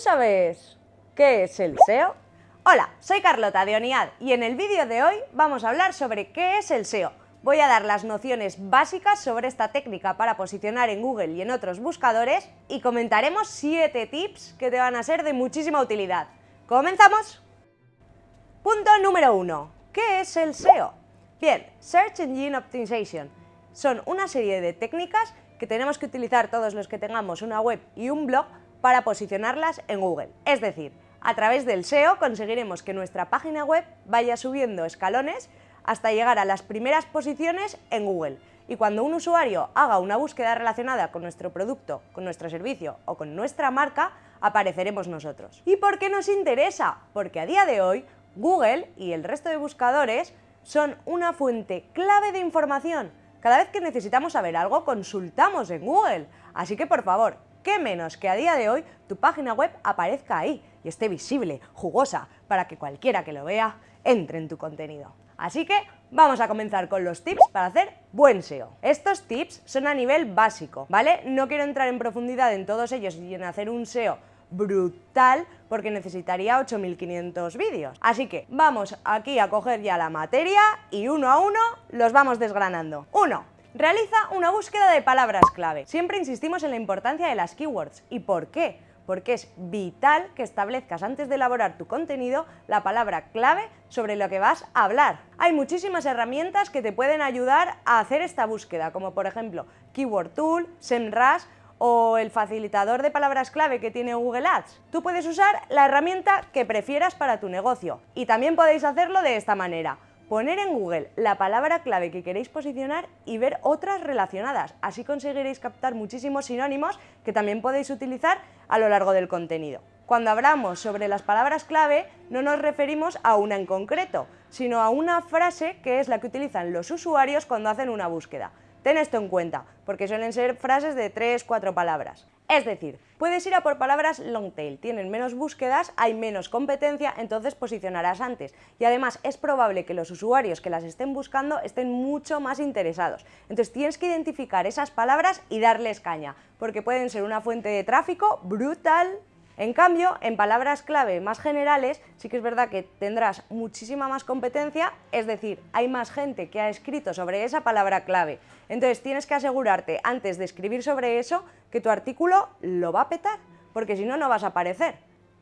¿Tú sabes qué es el SEO? Hola, soy Carlota de Oniad y en el vídeo de hoy vamos a hablar sobre qué es el SEO. Voy a dar las nociones básicas sobre esta técnica para posicionar en Google y en otros buscadores y comentaremos 7 tips que te van a ser de muchísima utilidad. ¡Comenzamos! Punto número 1. ¿Qué es el SEO? Bien, Search Engine Optimization. Son una serie de técnicas que tenemos que utilizar todos los que tengamos una web y un blog para posicionarlas en Google. Es decir, a través del SEO conseguiremos que nuestra página web vaya subiendo escalones hasta llegar a las primeras posiciones en Google. Y cuando un usuario haga una búsqueda relacionada con nuestro producto, con nuestro servicio o con nuestra marca, apareceremos nosotros. ¿Y por qué nos interesa? Porque a día de hoy Google y el resto de buscadores son una fuente clave de información. Cada vez que necesitamos saber algo, consultamos en Google. Así que por favor, qué menos que a día de hoy tu página web aparezca ahí y esté visible, jugosa, para que cualquiera que lo vea entre en tu contenido. Así que vamos a comenzar con los tips para hacer buen SEO. Estos tips son a nivel básico, ¿vale? No quiero entrar en profundidad en todos ellos y en hacer un SEO brutal porque necesitaría 8500 vídeos. Así que vamos aquí a coger ya la materia y uno a uno los vamos desgranando. 1. Realiza una búsqueda de palabras clave. Siempre insistimos en la importancia de las keywords. ¿Y por qué? Porque es vital que establezcas antes de elaborar tu contenido la palabra clave sobre lo que vas a hablar. Hay muchísimas herramientas que te pueden ayudar a hacer esta búsqueda, como por ejemplo Keyword Tool, SEMrush o el facilitador de palabras clave que tiene Google Ads. Tú puedes usar la herramienta que prefieras para tu negocio y también podéis hacerlo de esta manera poner en Google la palabra clave que queréis posicionar y ver otras relacionadas. Así conseguiréis captar muchísimos sinónimos que también podéis utilizar a lo largo del contenido. Cuando hablamos sobre las palabras clave no nos referimos a una en concreto, sino a una frase que es la que utilizan los usuarios cuando hacen una búsqueda. Ten esto en cuenta, porque suelen ser frases de 3-4 palabras. Es decir, puedes ir a por palabras long tail, tienen menos búsquedas, hay menos competencia, entonces posicionarás antes. Y además es probable que los usuarios que las estén buscando estén mucho más interesados. Entonces tienes que identificar esas palabras y darles caña, porque pueden ser una fuente de tráfico brutal en cambio, en palabras clave más generales, sí que es verdad que tendrás muchísima más competencia, es decir, hay más gente que ha escrito sobre esa palabra clave. Entonces tienes que asegurarte, antes de escribir sobre eso, que tu artículo lo va a petar, porque si no, no vas a aparecer.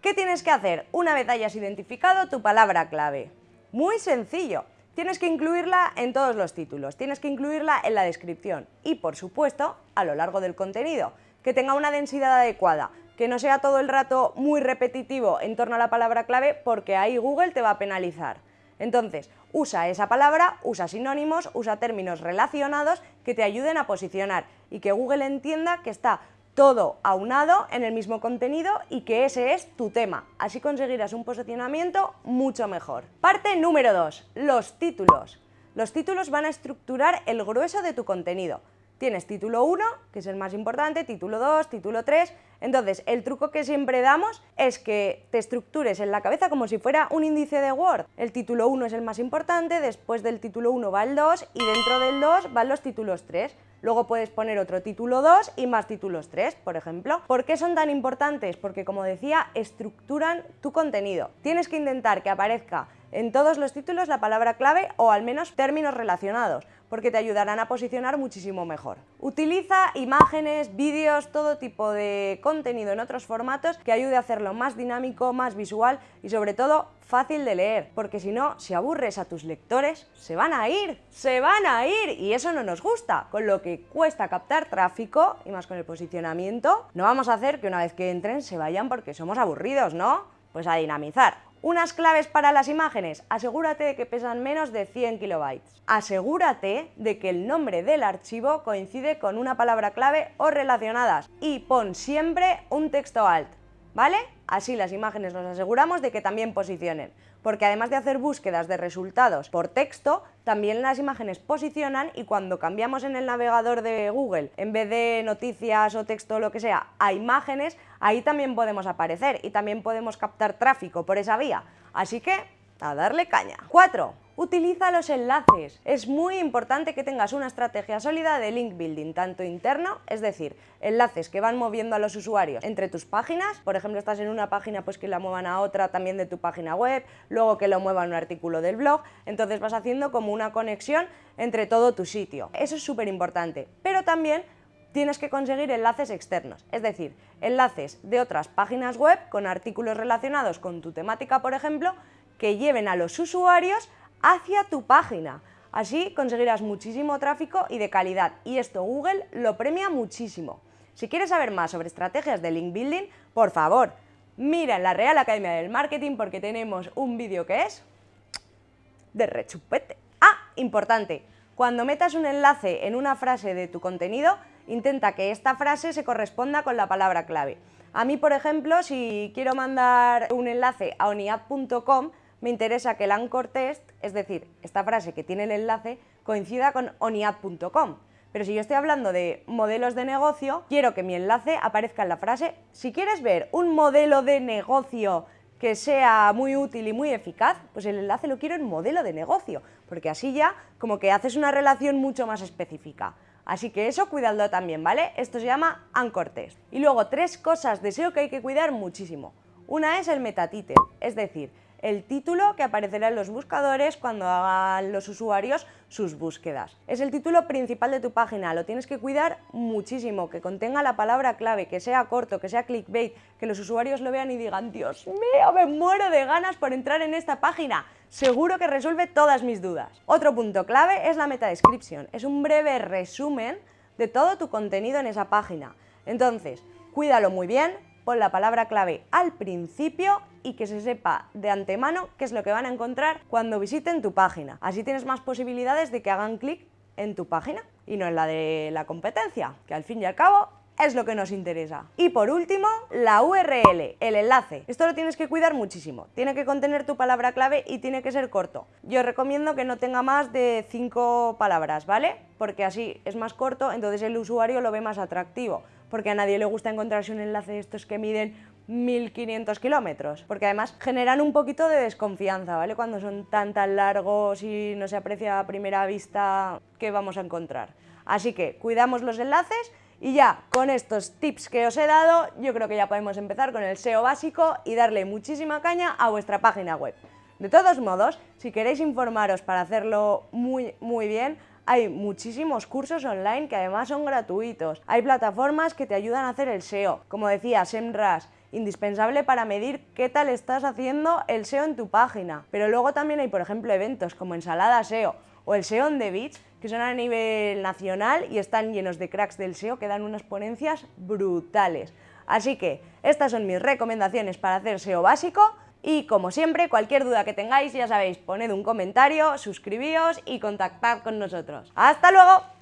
¿Qué tienes que hacer una vez hayas identificado tu palabra clave? Muy sencillo. Tienes que incluirla en todos los títulos, tienes que incluirla en la descripción y, por supuesto, a lo largo del contenido, que tenga una densidad adecuada, que no sea todo el rato muy repetitivo en torno a la palabra clave porque ahí Google te va a penalizar. Entonces, usa esa palabra, usa sinónimos, usa términos relacionados que te ayuden a posicionar y que Google entienda que está todo aunado en el mismo contenido y que ese es tu tema. Así conseguirás un posicionamiento mucho mejor. Parte número 2. Los títulos. Los títulos van a estructurar el grueso de tu contenido. Tienes título 1, que es el más importante, título 2, título 3... Entonces, el truco que siempre damos es que te estructures en la cabeza como si fuera un índice de Word. El título 1 es el más importante, después del título 1 va el 2 y dentro del 2 van los títulos 3. Luego puedes poner otro título 2 y más títulos 3, por ejemplo. ¿Por qué son tan importantes? Porque, como decía, estructuran tu contenido. Tienes que intentar que aparezca en todos los títulos la palabra clave o al menos términos relacionados porque te ayudarán a posicionar muchísimo mejor. Utiliza imágenes, vídeos, todo tipo de contenido en otros formatos que ayude a hacerlo más dinámico, más visual y sobre todo fácil de leer, porque si no, si aburres a tus lectores, se van a ir, se van a ir y eso no nos gusta, con lo que cuesta captar tráfico y más con el posicionamiento, no vamos a hacer que una vez que entren se vayan porque somos aburridos, ¿no? Pues a dinamizar. Unas claves para las imágenes. Asegúrate de que pesan menos de 100 kilobytes. Asegúrate de que el nombre del archivo coincide con una palabra clave o relacionadas. Y pon siempre un texto alt, ¿vale? Así las imágenes nos aseguramos de que también posicionen, porque además de hacer búsquedas de resultados por texto, también las imágenes posicionan y cuando cambiamos en el navegador de Google, en vez de noticias o texto o lo que sea, a imágenes, ahí también podemos aparecer y también podemos captar tráfico por esa vía. Así que, a darle caña. 4. Utiliza los enlaces. Es muy importante que tengas una estrategia sólida de link building, tanto interno, es decir, enlaces que van moviendo a los usuarios entre tus páginas, por ejemplo, estás en una página, pues que la muevan a otra también de tu página web, luego que lo muevan a un artículo del blog, entonces vas haciendo como una conexión entre todo tu sitio. Eso es súper importante, pero también tienes que conseguir enlaces externos, es decir, enlaces de otras páginas web con artículos relacionados con tu temática, por ejemplo, que lleven a los usuarios hacia tu página. Así conseguirás muchísimo tráfico y de calidad y esto Google lo premia muchísimo. Si quieres saber más sobre estrategias de link building, por favor, mira en la Real Academia del Marketing porque tenemos un vídeo que es de rechupete. Ah, importante, cuando metas un enlace en una frase de tu contenido, intenta que esta frase se corresponda con la palabra clave. A mí, por ejemplo, si quiero mandar un enlace a oniad.com, me interesa que el anchor test, es decir, esta frase que tiene el enlace, coincida con oniad.com. Pero si yo estoy hablando de modelos de negocio, quiero que mi enlace aparezca en la frase. Si quieres ver un modelo de negocio que sea muy útil y muy eficaz, pues el enlace lo quiero en modelo de negocio, porque así ya como que haces una relación mucho más específica. Así que eso cuidadlo también, ¿vale? Esto se llama Anchor Test. Y luego tres cosas de SEO que hay que cuidar muchísimo. Una es el metatitel, es decir, el título que aparecerá en los buscadores cuando hagan los usuarios sus búsquedas. Es el título principal de tu página, lo tienes que cuidar muchísimo, que contenga la palabra clave, que sea corto, que sea clickbait, que los usuarios lo vean y digan, Dios mío, me muero de ganas por entrar en esta página. Seguro que resuelve todas mis dudas. Otro punto clave es la meta description. Es un breve resumen de todo tu contenido en esa página. Entonces, cuídalo muy bien, pon la palabra clave al principio y que se sepa de antemano qué es lo que van a encontrar cuando visiten tu página. Así tienes más posibilidades de que hagan clic en tu página y no en la de la competencia, que al fin y al cabo es lo que nos interesa. Y por último, la URL, el enlace. Esto lo tienes que cuidar muchísimo. Tiene que contener tu palabra clave y tiene que ser corto. Yo recomiendo que no tenga más de 5 palabras, ¿vale? Porque así es más corto, entonces el usuario lo ve más atractivo porque a nadie le gusta encontrarse un enlace de estos que miden 1500 kilómetros, porque además generan un poquito de desconfianza, ¿vale? Cuando son tan tan largos y no se aprecia a primera vista qué vamos a encontrar. Así que cuidamos los enlaces y ya con estos tips que os he dado, yo creo que ya podemos empezar con el SEO básico y darle muchísima caña a vuestra página web. De todos modos, si queréis informaros para hacerlo muy, muy bien, hay muchísimos cursos online que además son gratuitos. Hay plataformas que te ayudan a hacer el SEO. Como decía, SEMrush, indispensable para medir qué tal estás haciendo el SEO en tu página. Pero luego también hay, por ejemplo, eventos como Ensalada SEO o el SEO on the Beach, que son a nivel nacional y están llenos de cracks del SEO que dan unas ponencias brutales. Así que estas son mis recomendaciones para hacer SEO básico. Y como siempre, cualquier duda que tengáis, ya sabéis, poned un comentario, suscribíos y contactad con nosotros. ¡Hasta luego!